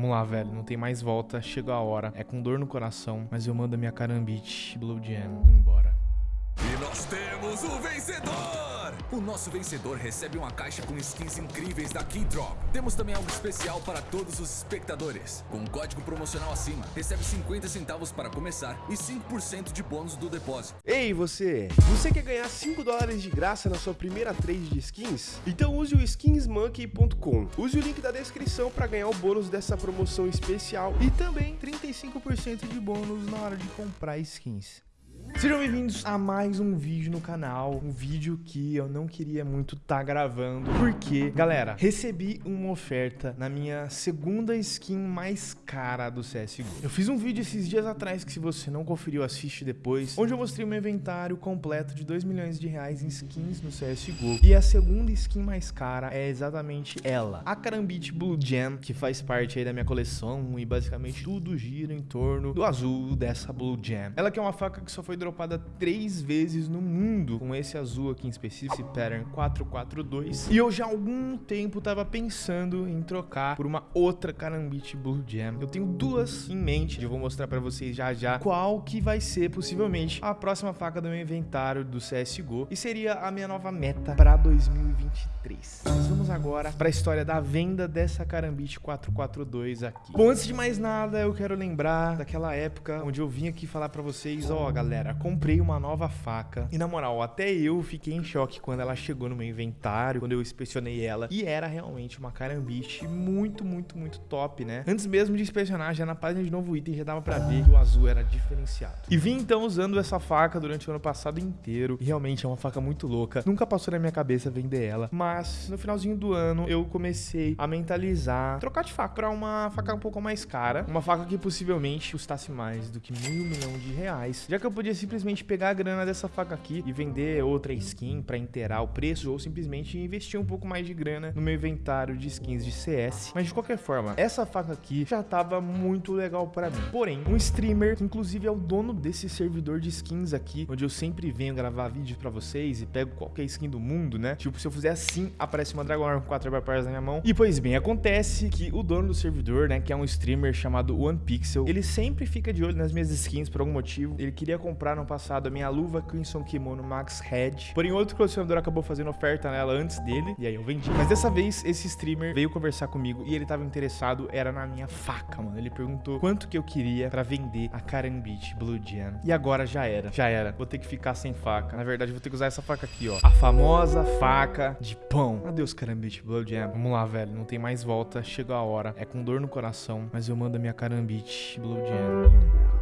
Vamos lá, velho. Não tem mais volta. Chegou a hora. É com dor no coração, mas eu mando a minha carambite Blue Jam embora. E nós temos o vencedor! O nosso vencedor recebe uma caixa com skins incríveis da Keydrop. Temos também algo especial para todos os espectadores. Com um código promocional acima, recebe 50 centavos para começar e 5% de bônus do depósito. Ei, você! Você quer ganhar 5 dólares de graça na sua primeira trade de skins? Então use o skinsmonkey.com. Use o link da descrição para ganhar o bônus dessa promoção especial e também 35% de bônus na hora de comprar skins. Sejam bem-vindos a mais um vídeo no canal, um vídeo que eu não queria muito estar tá gravando, porque, galera, recebi uma oferta na minha segunda skin mais cara do CSGO. Eu fiz um vídeo esses dias atrás que se você não conferiu, assiste depois, onde eu mostrei meu inventário completo de 2 milhões de reais em skins no CSGO. E a segunda skin mais cara é exatamente ela, a Karambit Blue Gem, que faz parte aí da minha coleção e basicamente tudo gira em torno do azul dessa Blue Gem. Ela que é uma faca que só foi dropada três vezes no mundo, com esse azul aqui em específico, esse pattern 442. E eu já há algum tempo tava pensando em trocar por uma outra Karambit Blue Gem. Eu tenho duas em mente, eu vou mostrar pra vocês já já qual que vai ser possivelmente a próxima faca do meu inventário do CSGO e seria a minha nova meta para 2023. Mas vamos agora para a história da venda dessa Karambit 442 aqui. Bom, antes de mais nada, eu quero lembrar daquela época onde eu vim aqui falar para vocês, ó, oh, galera, comprei uma nova faca. E na moral, até eu fiquei em choque quando ela chegou no meu inventário, quando eu inspecionei ela. E era realmente uma carambiche muito, muito, muito top, né? Antes mesmo de inspecionar, já na página de novo item, já dava pra ver que o azul era diferenciado. E vim então usando essa faca durante o ano passado inteiro. E realmente é uma faca muito louca. Nunca passou na minha cabeça vender ela. Mas no finalzinho do ano, eu comecei a mentalizar trocar de faca pra uma faca um pouco mais cara. Uma faca que possivelmente custasse mais do que meio milhão de reais. Já que eu podia simplesmente pegar a grana dessa faca aqui e vender outra skin para inteirar o preço ou simplesmente investir um pouco mais de grana no meu inventário de skins de CS. Mas de qualquer forma, essa faca aqui já tava muito legal para mim. Porém, um streamer, que inclusive é o dono desse servidor de skins aqui, onde eu sempre venho gravar vídeos para vocês e pego qualquer skin do mundo, né? Tipo, se eu fizer assim, aparece uma Dragon Arm com 4 Vampires na minha mão. E pois bem, acontece que o dono do servidor, né, que é um streamer chamado OnePixel, ele sempre fica de olho nas minhas skins por algum motivo. Ele queria comprar no passado a minha luva Crimson Kimono Max Head. Porém, outro colecionador acabou fazendo oferta nela antes dele, e aí eu vendi. Mas dessa vez, esse streamer veio conversar comigo e ele tava interessado, era na minha faca, mano. Ele perguntou quanto que eu queria pra vender a Karambit Blue Jam. E agora já era, já era. Vou ter que ficar sem faca. Na verdade, vou ter que usar essa faca aqui, ó. A famosa faca de pão. Adeus, Karambit Blue Jam. Vamos lá, velho. Não tem mais volta. Chegou a hora. É com dor no coração, mas eu mando a minha Karambit Blue Jam.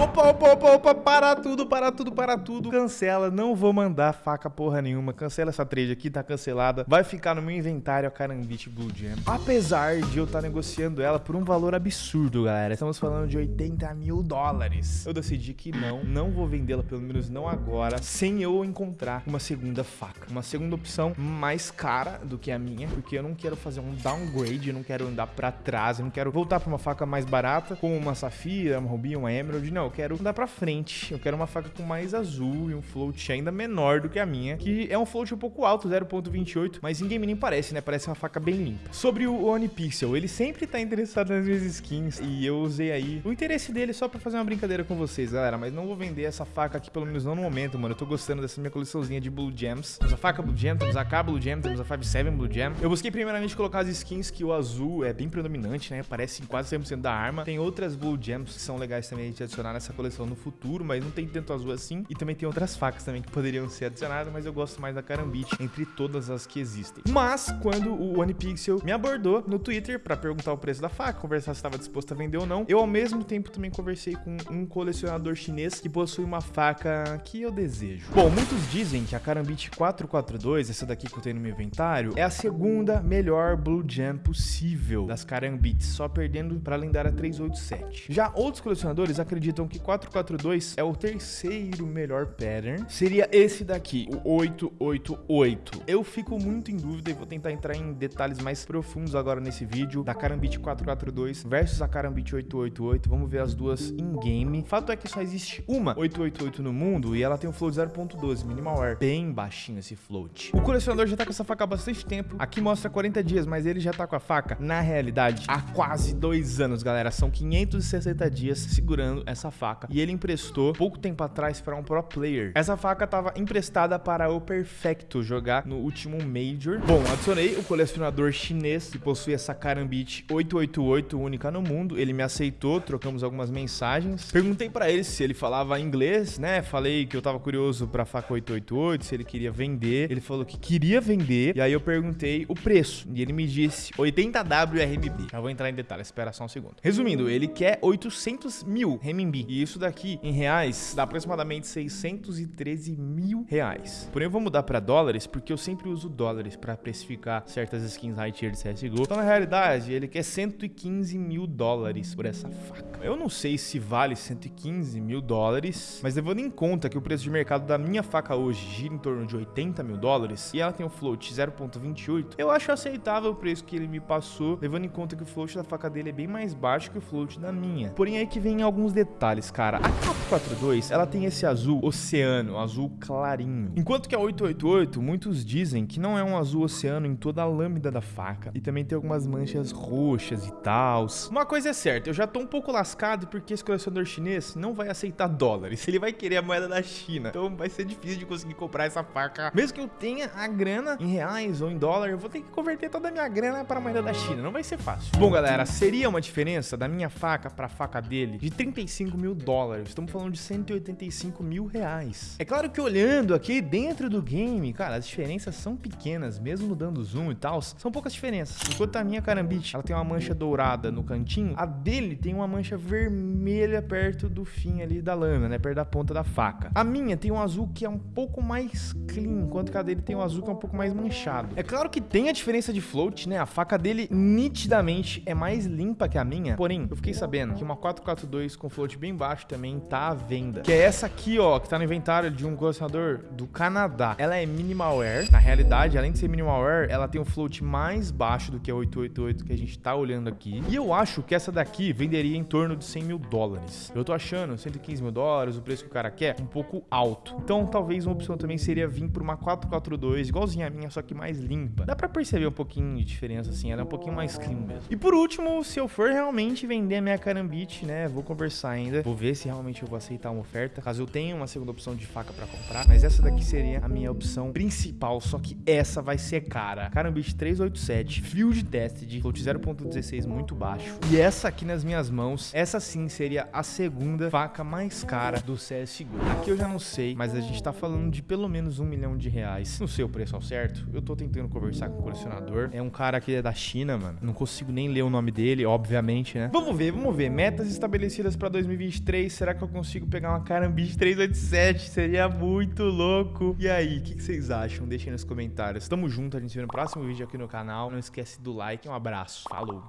Opa, opa, opa, opa, para tudo, para tudo, para tudo. Cancela, não vou mandar faca porra nenhuma. Cancela essa trade aqui, tá cancelada. Vai ficar no meu inventário a Karambit Blue Gem. Apesar de eu estar tá negociando ela por um valor absurdo, galera. Estamos falando de 80 mil dólares. Eu decidi que não, não vou vendê-la, pelo menos não agora, sem eu encontrar uma segunda faca. Uma segunda opção mais cara do que a minha, porque eu não quero fazer um downgrade, eu não quero andar pra trás, eu não quero voltar pra uma faca mais barata, como uma Safira, uma Ruby, uma Emerald, não, eu quero andar pra frente. Eu quero uma faca com mais azul e um float ainda menor do que a minha, que é um float um pouco alto, 0.28, mas em game nem parece, né? Parece uma faca bem limpa. Sobre o One Pixel, ele sempre tá interessado nas minhas skins e eu usei aí o interesse dele só pra fazer uma brincadeira com vocês, galera, mas não vou vender essa faca aqui, pelo menos não no momento, mano. Eu tô gostando dessa minha coleçãozinha de Blue Gems. Temos a faca Blue Gem, temos a K Blue Gem, temos a 5.7 Blue Gem. Eu busquei primeiramente colocar as skins que o azul é bem predominante, né? Parece quase 100% da arma. Tem outras Blue Gems que são legais também de adicionar nessa coleção no futuro, mas não tem tanto azul assim. E também tem outras facas também que poderiam ser adicionadas, mas eu gosto mais da Karambit entre todas as que existem. Mas quando o OnePixel me abordou no Twitter para perguntar o preço da faca, conversar se estava disposto a vender ou não, eu ao mesmo tempo também conversei com um colecionador chinês que possui uma faca que eu desejo. Bom, muitos dizem que a Karambit 442, essa daqui que eu tenho no meu inventário, é a segunda melhor Blue Gem possível das Karambits, só perdendo para a lendária 387. Já outros colecionadores acreditam acreditam que 442 é o terceiro melhor pattern, seria esse daqui, o 888. Eu fico muito em dúvida e vou tentar entrar em detalhes mais profundos agora nesse vídeo da Karambit 442 versus a Karambit 888. Vamos ver as duas em game. Fato é que só existe uma 888 no mundo e ela tem um float 0.12, minimal air, bem baixinho esse float. O colecionador já tá com essa faca há bastante tempo. Aqui mostra 40 dias, mas ele já tá com a faca, na realidade, há quase dois anos, galera. São 560 dias segurando essa faca. E ele emprestou pouco tempo atrás para um pro player. Essa faca tava emprestada para o Perfecto jogar no último Major. Bom, adicionei o colecionador chinês que possui essa Karambit 888, única no mundo. Ele me aceitou, trocamos algumas mensagens. Perguntei para ele se ele falava inglês, né? Falei que eu tava curioso pra faca 888, se ele queria vender. Ele falou que queria vender. E aí eu perguntei o preço. E ele me disse 80W RMB. Já vou entrar em detalhes, espera só um segundo. Resumindo, ele quer 800 mil RMB. E isso daqui, em reais, dá aproximadamente 613 mil reais. Porém, eu vou mudar pra dólares, porque eu sempre uso dólares pra precificar certas skins high tier de CSGO. Então, na realidade, ele quer 115 mil dólares por essa faca. Eu não sei se vale 115 mil dólares, mas levando em conta que o preço de mercado da minha faca hoje gira em torno de 80 mil dólares e ela tem um float 0.28, eu acho aceitável o preço que ele me passou, levando em conta que o float da faca dele é bem mais baixo que o float da minha. Porém, aí que vem alguns detalhes, cara. A 442, ela tem esse azul oceano, azul clarinho. Enquanto que a 888, muitos dizem que não é um azul oceano em toda a lâmina da faca. E também tem algumas manchas roxas e tal. Uma coisa é certa, eu já tô um pouco lascado porque esse colecionador chinês não vai aceitar dólares. Ele vai querer a moeda da China. Então vai ser difícil de conseguir comprar essa faca. Mesmo que eu tenha a grana em reais ou em dólar, eu vou ter que converter toda a minha grana para a moeda da China. Não vai ser fácil. Bom, galera, seria uma diferença da minha faca para a faca dele de 35 mil dólares. Estamos falando de 185 mil reais. É claro que olhando aqui dentro do game, cara, as diferenças são pequenas, mesmo dando zoom e tal, são poucas diferenças. Enquanto a minha Karambit, ela tem uma mancha dourada no cantinho, a dele tem uma mancha vermelha perto do fim ali da lâmina, né, perto da ponta da faca. A minha tem um azul que é um pouco mais clean, enquanto que a dele tem um azul que é um pouco mais manchado. É claro que tem a diferença de float, né, a faca dele nitidamente é mais limpa que a minha, porém, eu fiquei sabendo que uma 442 com float bem baixo também tá à venda, que é essa aqui, ó, que tá no inventário de um colecionador do Canadá. Ela é minimal air, na realidade, além de ser minimal air, ela tem um float mais baixo do que a 888 que a gente tá olhando aqui. E eu acho que essa daqui venderia em torno de 100 mil dólares. Eu tô achando 115 mil dólares, o preço que o cara quer, um pouco alto. Então, talvez uma opção também seria vir por uma 442, igualzinha a minha, só que mais limpa. Dá pra perceber um pouquinho de diferença, assim, ela é um pouquinho mais clean mesmo. E por último, se eu for realmente vender a minha Karambit, né, vou conversar ainda, vou ver se realmente eu vou aceitar uma oferta, caso eu tenha uma segunda opção de faca pra comprar, mas essa daqui seria a minha opção principal, só que essa vai ser cara. Karambit 387, Field Tested, float 0.16 muito baixo. E essa aqui nas minhas mãos, essa sim seria a segunda faca mais cara do CSGO. Aqui eu já não sei, mas a gente tá falando de pelo menos um milhão de reais. Não sei o preço ao certo, eu tô tentando conversar com o colecionador. É um cara que é da China, mano. Não consigo nem ler o nome dele, obviamente, né? Vamos ver, vamos ver. Metas estabelecidas pra 2023. Será que eu consigo pegar uma Karambit 387? Seria muito louco. E aí, o que, que vocês acham? Deixem nos comentários. Tamo junto, a gente se vê no próximo vídeo aqui no canal. Não esquece do like. Um abraço. Falou.